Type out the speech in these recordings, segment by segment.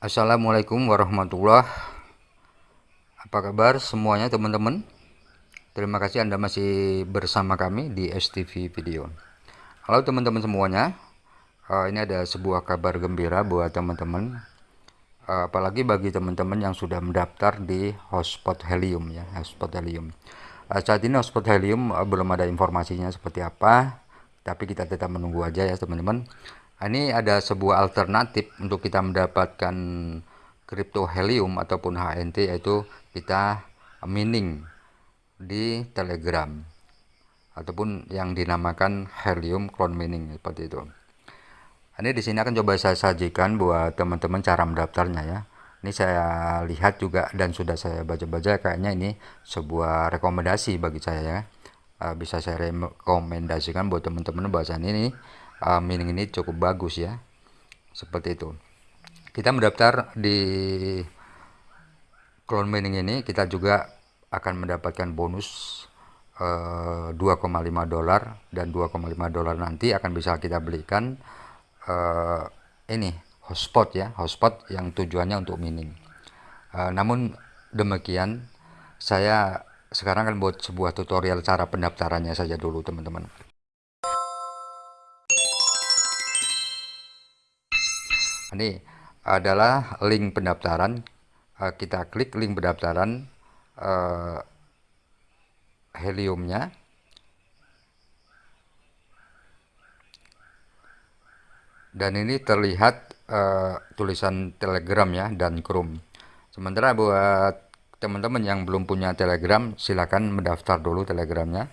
Assalamualaikum warahmatullah. Apa kabar semuanya teman-teman? Terima kasih Anda masih bersama kami di STV Video. Halo teman-teman semuanya. Uh, Ini ada sebuah kabar gembira buat teman-teman. Uh, Apalagi bagi teman-teman yang sudah mendaftar di hotspot helium ya Hotspot helium. Uh, Saat ini hotspot helium uh, belum ada informasinya seperti apa Tapi kita tetap menunggu aja ya teman-teman ini ada sebuah alternatif untuk kita mendapatkan crypto helium ataupun HNT yaitu kita mining di telegram ataupun yang dinamakan helium clone mining seperti itu. Ini di sini akan coba saya sajikan buat teman-teman cara mendaftarnya ya. Ini saya lihat juga dan sudah saya baca-baca kayaknya ini sebuah rekomendasi bagi saya ya. Uh, bisa saya rekomendasikan buat teman-teman bahasan ini uh, meaning ini cukup bagus ya. Seperti itu. Kita mendaftar di clone mining ini kita juga akan mendapatkan bonus uh, 2,5 dolar dan 2,5 dolar nanti akan bisa kita belikan uh, ini hotspot ya hotspot yang tujuannya untuk mining uh, namun demikian saya sekarang akan buat sebuah tutorial cara pendaftarannya saja dulu teman-teman ini adalah link pendaftaran. Uh, kita klik link pendaftaran uh, heliumnya. Dan ini terlihat uh, tulisan telegram ya dan chrome. Sementara buat teman-teman yang belum punya telegram silahkan mendaftar dulu telegramnya.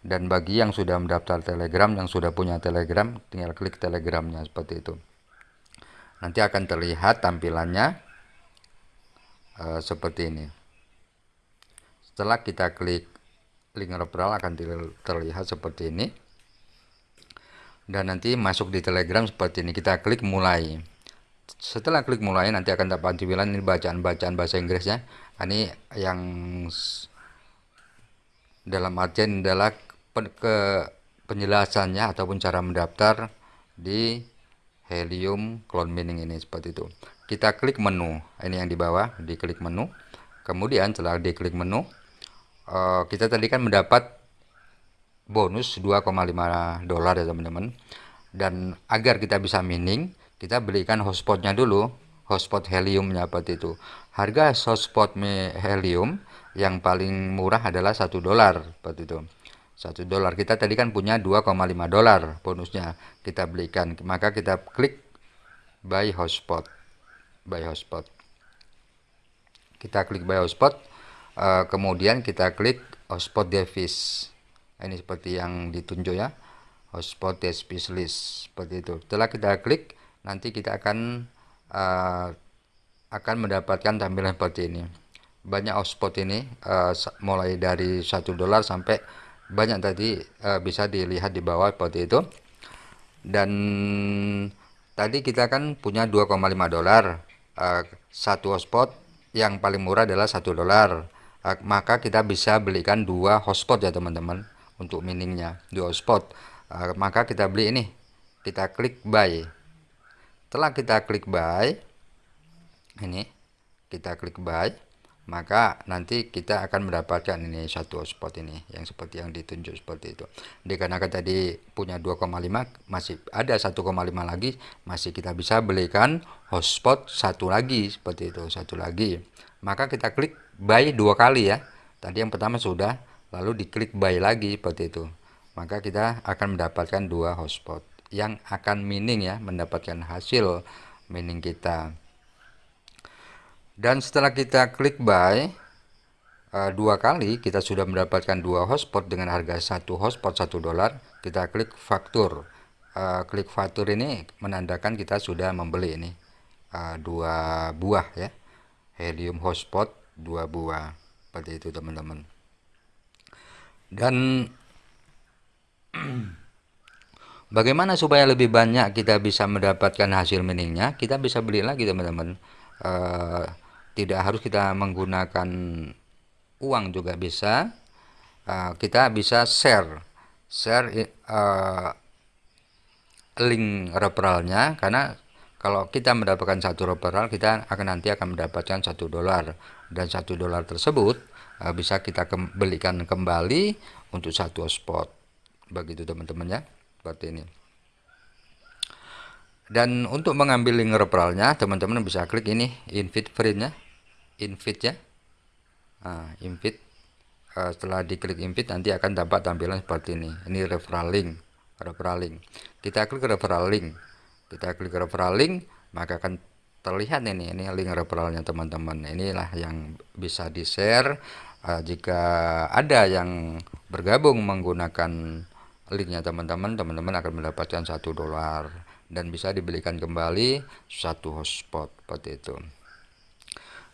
Dan bagi yang sudah mendaftar telegram yang sudah punya telegram tinggal klik telegramnya seperti itu nanti akan terlihat tampilannya uh, seperti ini. Setelah kita klik link referral akan terlihat seperti ini. Dan nanti masuk di telegram seperti ini. Kita klik mulai. Setelah klik mulai nanti akan dapat tampilan ini bacaan-bacaan bahasa Inggrisnya nah, ini yang dalam artian adalah ke penjelasannya ataupun cara mendaftar di helium clone mining ini seperti itu. Kita klik menu. Ini yang di bawah diklik menu. Kemudian setelah diklik menu uh, kita tadi kan mendapat bonus 2,5 dolar ya teman-teman. Dan agar kita bisa mining kita belikan hotspotnya dulu hotspot heliumnya seperti itu. Harga hotspot helium yang paling murah adalah satu dolar seperti itu satu dolar. Kita tadi kan punya 2,5 dolar bonusnya. Kita belikan. Maka kita klik buy hotspot. Buy hotspot. Kita klik buy hotspot. Uh, kemudian kita klik hotspot device ini seperti yang ditunjuk ya. Hotspot device list. Seperti itu. Setelah kita klik nanti kita akan uh, akan mendapatkan tampilan seperti ini. Banyak hotspot ini uh, mulai dari satu dolar sampai banyak tadi uh, bisa dilihat di bawah seperti itu. Dan tadi kita kan punya 2,5 dolar. Uh, satu hotspot yang paling murah adalah satu dolar. Uh, maka kita bisa belikan dua hotspot ya teman-teman untuk miningnya. Dua hotspot. Uh, maka kita beli ini. Kita klik buy. Setelah kita klik buy ini kita klik buy maka nanti kita akan mendapatkan ini satu hotspot ini yang seperti yang ditunjuk seperti itu. Dikarenakan tadi punya 2,5 masih ada 1,5 lagi masih kita bisa belikan hotspot satu lagi seperti itu satu lagi. Maka kita klik buy dua kali ya. Tadi yang pertama sudah lalu diklik buy lagi seperti itu. Maka kita akan mendapatkan dua hotspot yang akan mining ya mendapatkan hasil mining kita dan setelah kita klik buy uh, dua kali kita sudah mendapatkan dua hotspot dengan harga satu hotspot satu dolar. Kita klik faktur. Uh, klik faktur ini menandakan kita sudah membeli ini uh, dua buah ya. Helium hotspot dua buah. Seperti itu teman-teman. Dan bagaimana supaya lebih banyak kita bisa mendapatkan hasil miningnya kita bisa beli lagi teman-teman tidak harus kita menggunakan uang juga bisa. Uh, kita bisa share share uh, link referralnya. Karena kalau kita mendapatkan satu referral kita akan nanti akan mendapatkan satu dolar. Dan satu dolar tersebut uh, bisa kita kem belikan kembali untuk satu spot. Begitu teman-teman ya. Seperti ini dan untuk mengambil link referralnya teman-teman bisa klik ini invite friend nya invite ya. Nah, invite. Uh, setelah diklik invite nanti akan dapat tampilan seperti ini. Ini referral link referral link. Kita klik referral link. Kita klik referral link maka akan terlihat ini ini link referralnya teman-teman. Inilah yang bisa di share uh, jika ada yang bergabung menggunakan linknya teman-teman teman-teman akan mendapatkan satu dolar dan bisa dibelikan kembali satu hotspot seperti itu.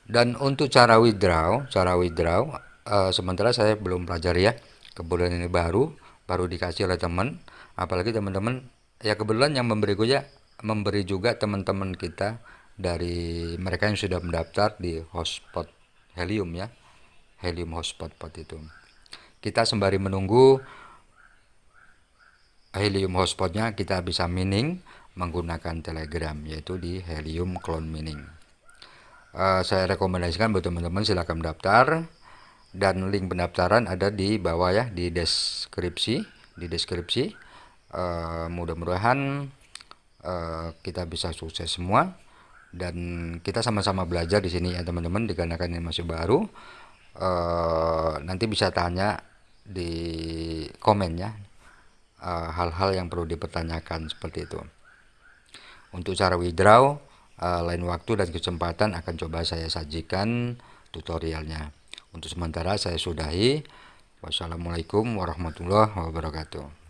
Dan untuk cara withdraw cara withdraw uh, sementara saya belum pelajari ya kebetulan ini baru baru dikasih oleh teman. Apalagi teman-teman ya kebetulan yang memberi ya memberi juga teman-teman kita dari mereka yang sudah mendaftar di hotspot helium ya helium hotspot itu. Kita sembari menunggu helium hotspotnya kita bisa mining menggunakan telegram yaitu di helium clone mining. Uh, saya rekomendasikan buat teman-teman silahkan mendaftar dan link pendaftaran ada di bawah ya di deskripsi di deskripsi. Uh, mudah-mudahan Eh, kita bisa sukses semua. Dan kita sama-sama belajar di sini ya teman-teman dikarenakan ini masih baru. Uh, nanti bisa tanya di komennya eh, hal-hal uh, yang perlu dipertanyakan seperti itu untuk cara withdraw uh, lain waktu dan kesempatan akan coba saya sajikan tutorialnya untuk sementara saya sudahi wassalamualaikum warahmatullahi wabarakatuh.